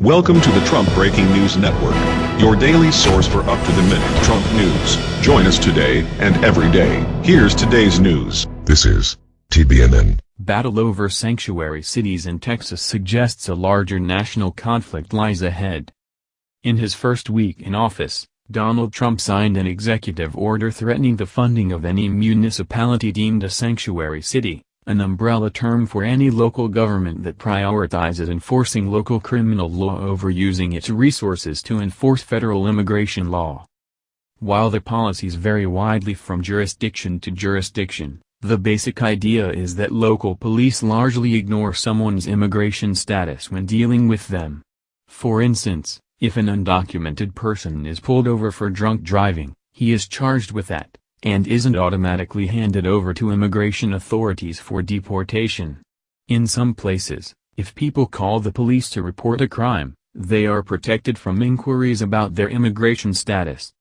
Welcome to the Trump Breaking News Network, your daily source for up-to-the-minute Trump news. Join us today and every day. Here's today's news. This is TBNN. Battle over sanctuary cities in Texas suggests a larger national conflict lies ahead. In his first week in office, Donald Trump signed an executive order threatening the funding of any municipality deemed a sanctuary city an umbrella term for any local government that prioritizes enforcing local criminal law over using its resources to enforce federal immigration law. While the policies vary widely from jurisdiction to jurisdiction, the basic idea is that local police largely ignore someone's immigration status when dealing with them. For instance, if an undocumented person is pulled over for drunk driving, he is charged with that and isn't automatically handed over to immigration authorities for deportation. In some places, if people call the police to report a crime, they are protected from inquiries about their immigration status.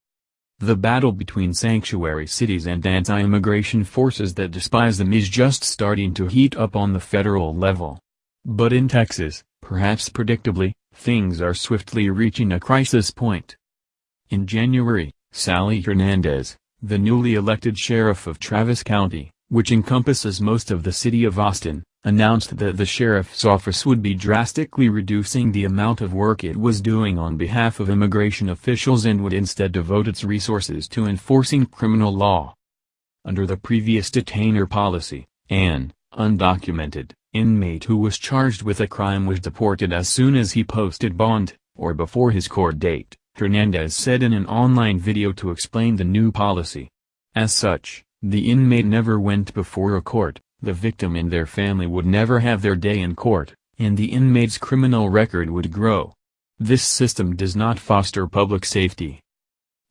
The battle between sanctuary cities and anti-immigration forces that despise them is just starting to heat up on the federal level. But in Texas, perhaps predictably, things are swiftly reaching a crisis point. In January, Sally Hernandez, the newly elected sheriff of Travis County, which encompasses most of the city of Austin, announced that the sheriff's office would be drastically reducing the amount of work it was doing on behalf of immigration officials and would instead devote its resources to enforcing criminal law. Under the previous detainer policy, an undocumented inmate who was charged with a crime was deported as soon as he posted bond, or before his court date. Hernandez said in an online video to explain the new policy. As such, the inmate never went before a court, the victim and their family would never have their day in court, and the inmate's criminal record would grow. This system does not foster public safety.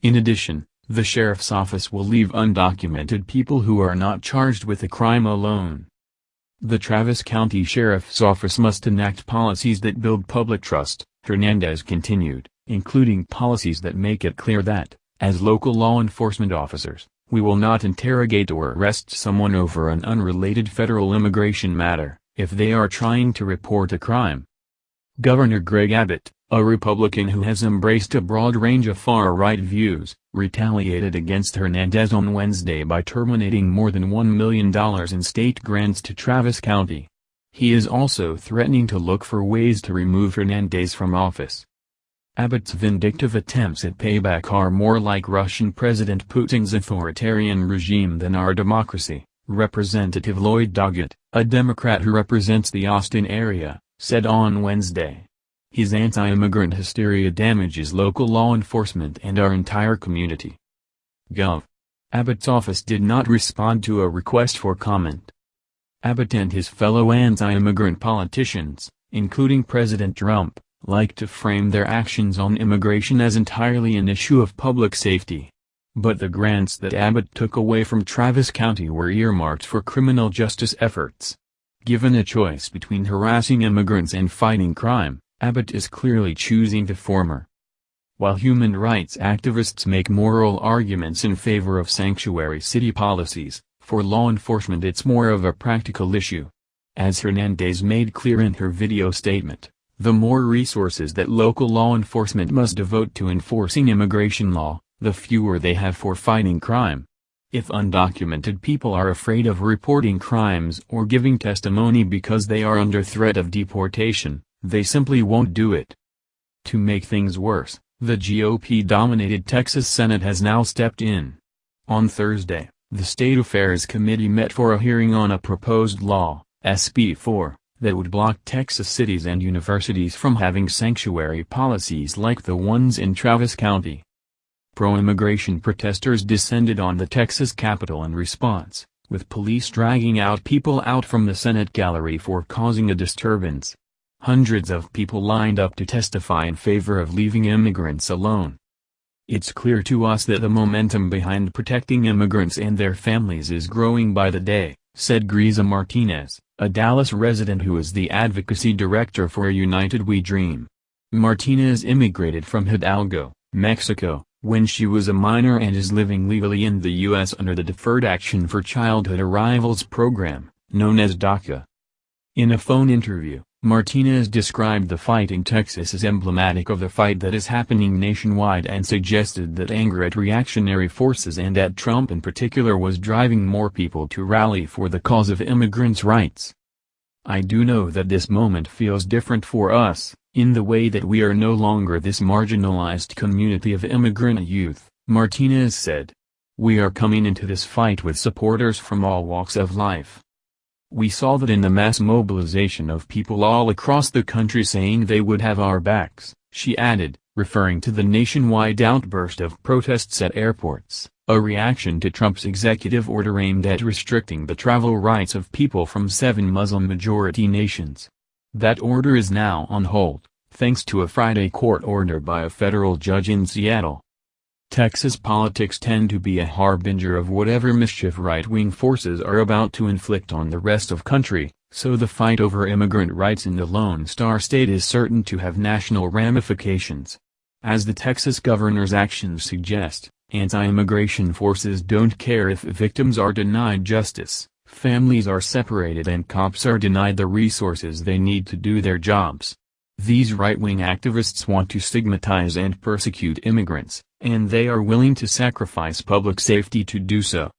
In addition, the sheriff's office will leave undocumented people who are not charged with a crime alone. The Travis County Sheriff's Office must enact policies that build public trust, Hernandez continued including policies that make it clear that, as local law enforcement officers, we will not interrogate or arrest someone over an unrelated federal immigration matter, if they are trying to report a crime. Governor Greg Abbott, a Republican who has embraced a broad range of far-right views, retaliated against Hernandez on Wednesday by terminating more than $1 million in state grants to Travis County. He is also threatening to look for ways to remove Hernandez from office. Abbott's vindictive attempts at payback are more like Russian President Putin's authoritarian regime than our democracy, Representative Lloyd Doggett, a Democrat who represents the Austin area, said on Wednesday. His anti-immigrant hysteria damages local law enforcement and our entire community. Gov. Abbott's office did not respond to a request for comment. Abbott and his fellow anti-immigrant politicians, including President Trump, like to frame their actions on immigration as entirely an issue of public safety. But the grants that Abbott took away from Travis County were earmarked for criminal justice efforts. Given a choice between harassing immigrants and fighting crime, Abbott is clearly choosing the former. While human rights activists make moral arguments in favor of sanctuary city policies, for law enforcement it's more of a practical issue. As Hernandez made clear in her video statement, the more resources that local law enforcement must devote to enforcing immigration law, the fewer they have for fighting crime. If undocumented people are afraid of reporting crimes or giving testimony because they are under threat of deportation, they simply won't do it. To make things worse, the GOP-dominated Texas Senate has now stepped in. On Thursday, the State Affairs Committee met for a hearing on a proposed law, SB 4, that would block Texas cities and universities from having sanctuary policies like the ones in Travis County. Pro-immigration protesters descended on the Texas Capitol in response, with police dragging out people out from the Senate gallery for causing a disturbance. Hundreds of people lined up to testify in favor of leaving immigrants alone. It's clear to us that the momentum behind protecting immigrants and their families is growing by the day, said Greisa Martinez a Dallas resident who is the advocacy director for United We Dream. Martinez immigrated from Hidalgo, Mexico, when she was a minor and is living legally in the U.S. under the Deferred Action for Childhood Arrivals program, known as DACA. In a phone interview, Martinez described the fight in Texas as emblematic of the fight that is happening nationwide and suggested that anger at reactionary forces and at Trump in particular was driving more people to rally for the cause of immigrants' rights. I do know that this moment feels different for us, in the way that we are no longer this marginalized community of immigrant youth, Martinez said. We are coming into this fight with supporters from all walks of life. We saw that in the mass mobilization of people all across the country saying they would have our backs, she added, referring to the nationwide outburst of protests at airports, a reaction to Trump's executive order aimed at restricting the travel rights of people from seven Muslim-majority nations. That order is now on hold, thanks to a Friday court order by a federal judge in Seattle. Texas politics tend to be a harbinger of whatever mischief right-wing forces are about to inflict on the rest of country, so the fight over immigrant rights in the Lone Star State is certain to have national ramifications. As the Texas governor's actions suggest, anti-immigration forces don't care if victims are denied justice, families are separated and cops are denied the resources they need to do their jobs. These right-wing activists want to stigmatize and persecute immigrants, and they are willing to sacrifice public safety to do so.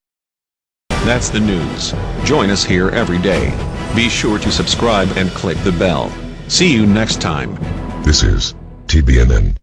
That's the news. Join us here every day. Be sure to subscribe and click the bell. See you next time. This is TBNN.